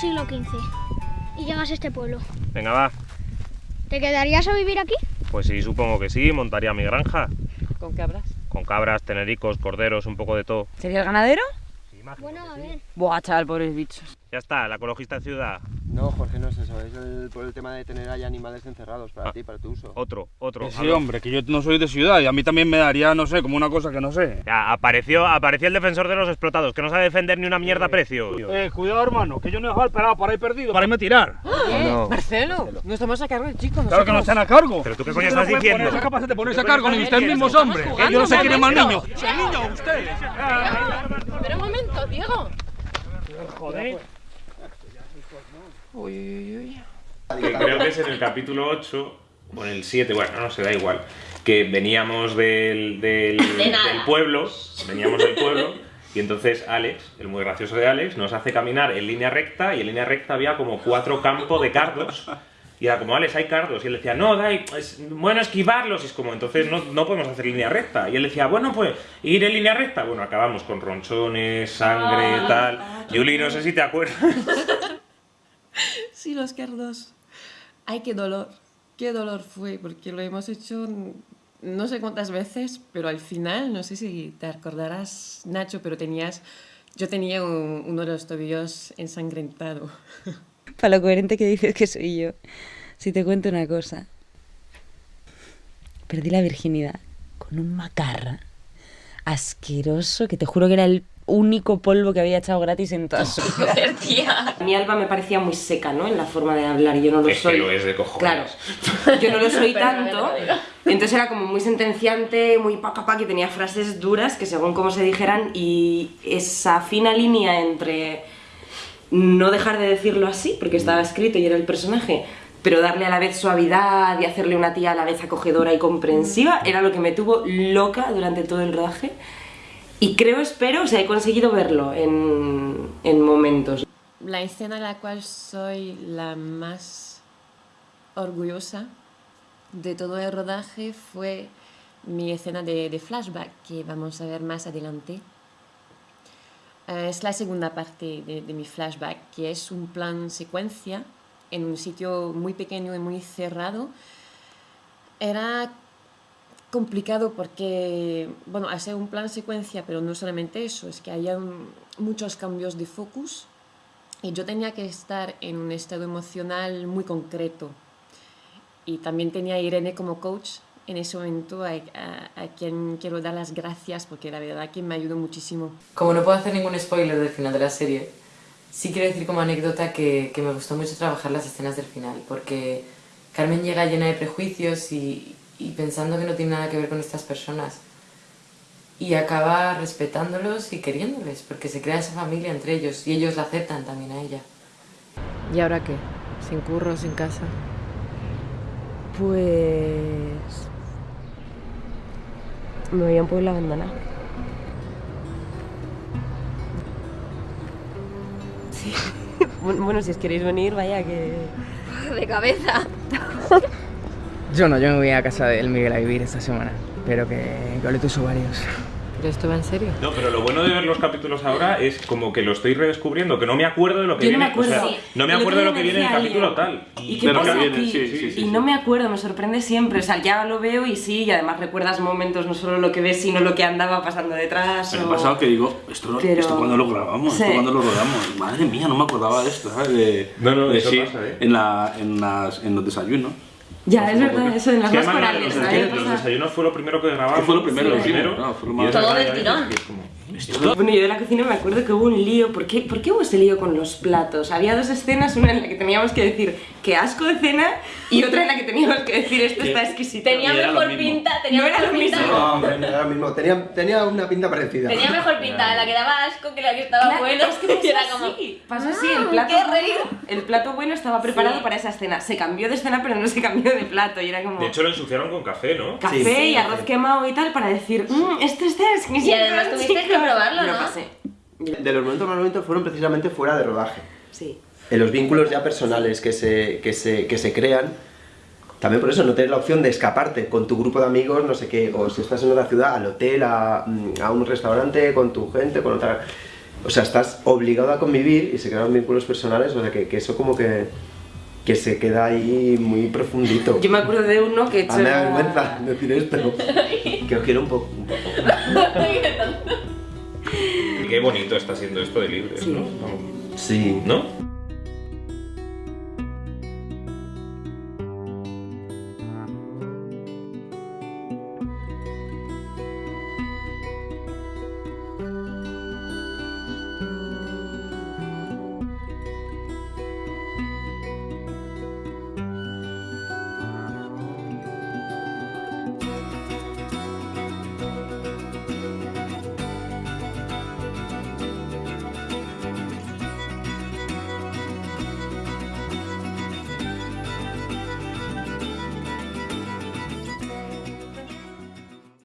siglo XV y llegas a este pueblo. Venga, va. ¿Te quedarías a vivir aquí? Pues sí, supongo que sí, montaría mi granja. ¿Con cabras? Con cabras, tenericos, corderos, un poco de todo. ¿Sería el ganadero? Bueno, a ver. Buah, chaval, pobres bichos. Ya está, el ecologista de ciudad. No, Jorge, no es eso. Es el- por el tema de tener ahí animales encerrados para Ah. ti, para tu uso. Otro, otro. Sí, hombre, que yo no soy de ciudad y a mí también me daría, no sé, como una cosa que no sé. Ya, apareció, apareció el defensor de los explotados, que no sabe defender ni una mierda a precio. Eh, cuidado, hermano, que yo no he dejado el pelado para ir perdido, para irme a tirar. no. Marcelo, no estamos a cargo del chico, Claro que no están a cargo. ¿Pero tú qué coño no estás diciendo? Esa capacidad de ponerse a ¿Qué cargo, ni ustedes mismos, hombre. yo no sé quién es más niño. Si el niño, ustedes. Pero un momento, Diego. Joder. Uy, uy, uy. que creo que es en el capítulo 8 o en el 7, bueno, no se da igual, que veníamos del, del, del pueblo, veníamos del pueblo, y entonces Alex, el muy gracioso de Alex, nos hace caminar en línea recta, y en línea recta había como cuatro campos de cardos, y era como, Alex, hay cardos, y él decía, no, Dai, es bueno esquivarlos, y es como, entonces no, no podemos hacer línea recta, y él decía, bueno, pues, ir en línea recta, bueno, acabamos con ronchones, sangre, tal, Yuli, no sé si te acuerdas. Sí, los cardos. Ay, qué dolor. Qué dolor fue, porque lo hemos hecho no sé cuántas veces, pero al final, no sé si te acordarás, Nacho, pero tenías... Yo tenía un- uno de los tobillos ensangrentado. Para lo coherente que dices que soy yo, si te cuento una cosa. Perdí la virginidad con un macarra asqueroso que te juro que era el único polvo que había echado gratis en toda su vida. Mí Alba me parecía muy seca, ¿no? En la forma de hablar, y yo no lo Es que soy. lo es de cojones. Claro, yo no lo soy tanto. Entonces era como muy sentenciante, muy pa, pa, pa, que tenía frases duras que según cómo se dijeran, y esa fina línea entre no dejar de decirlo así, porque estaba escrito y era el personaje, pero darle a la vez suavidad y hacerle una tía a la vez acogedora y comprensiva, era lo que me tuvo loca durante todo el rodaje. Y creo, espero, o sea, he conseguido verlo en, en momentos. La escena en la cual soy la más orgullosa de todo el rodaje fue mi escena de, de flashback que vamos a ver más adelante. Eh, es la segunda parte de, de mi flashback, que es un plan secuencia en un sitio muy pequeño y muy cerrado. Era complicado porque, bueno, hacer un plan secuencia, pero no solamente eso, es que había muchos cambios de focus y yo tenía que estar en un estado emocional muy concreto. Y también tenía a Irene como coach en ese momento, a, a- a quien quiero dar las gracias porque la verdad que me ayudó muchísimo. Como no puedo hacer ningún spoiler del final de la serie, sí quiero decir como anécdota que, que me gustó mucho trabajar las escenas del final, porque Carmen llega llena de prejuicios y, y pensando que no tiene nada que ver con estas personas. Y acaba respetándolos y queriéndoles, porque se crea esa familia entre ellos y ellos la aceptan también a ella. ¿Y ahora qué? ¿Sin curro, sin casa? Pues... Me voy a un pueblo abandonado. Bueno, bueno, si os queréis venir, vaya que... De cabeza. Yo no, yo me voy a casa del Miguel a vivir esta semana. Pero que, que ole tus ovarios. ¿Pero esto va en serio? No, pero lo bueno de ver los capítulos ahora es como que lo estoy redescubriendo, que no me acuerdo de lo que Yo no viene. me acuerdo. o sea, no me El acuerdo de lo que viene en el capítulo tal. ¿Y qué de lo pasa que viene, aquí? sí, sí, sí, y sí. no me acuerdo, me sorprende siempre. O sea, ya lo veo y sí, y además recuerdas momentos, no solo lo que ves, sino lo que andaba pasando detrás. El o- pasado que digo, esto, Pero- esto cuando lo grabamos, Sí. esto cuando lo rodamos. Madre mía, no me acordaba de esto, ¿sabes? De, No, no, de eso sí, pasa, ¿eh? en, la, en, las, en los desayunos. Ya, es verdad, eso en las más corales. los, ¿no? desayunos- fue lo primero que grabamos. Fue lo primero, lo primero. Todo del tirón. Bueno, yo de la cocina me acuerdo que hubo un lío. ¿Por qué, ¿Por qué hubo ese lío con los platos? Había dos escenas, una en la que teníamos que decir que asco de cena y otra en la que teníamos que decir esto está exquisito. Tenía mejor pinta, tenía No era mejor lo pinta. mismo. No, hombre, no era lo mismo. Tenía, tenía una pinta parecida. Tenía mejor pinta la que daba asco que la que estaba Claro, bueno. es que pasó Y era así, como, así, el "Mm, plato, qué reír". el plato bueno estaba preparado Sí. para esa escena. Se cambió de escena, pero no se cambió de plato. Y era como De hecho, lo ensuciaron con café, ¿no? café Sí. y arroz quemado y tal para decir, mmm, esto está exquisito. Y además tuviste que chicos" probarlo, lo ¿no? pasé. Del momento más momento fueron precisamente fuera de rodaje. Sí. En los vínculos ya personales que se, que se, que se crean, también por eso no tener la opción de escaparte con tu grupo de amigos, no sé qué, o si estás en otra ciudad, al hotel, a, mm, a un restaurante, con tu gente, con otra... O sea, estás obligado a convivir y se crean vínculos personales, o sea, que, que eso como que que se queda ahí muy profundito. Yo me acuerdo de uno que he hecho... Ah, me da vergüenza decir esto. que os quiero un poco. Un poco. Qué bonito está siendo esto de libres, ¿no? Sí. ¿No?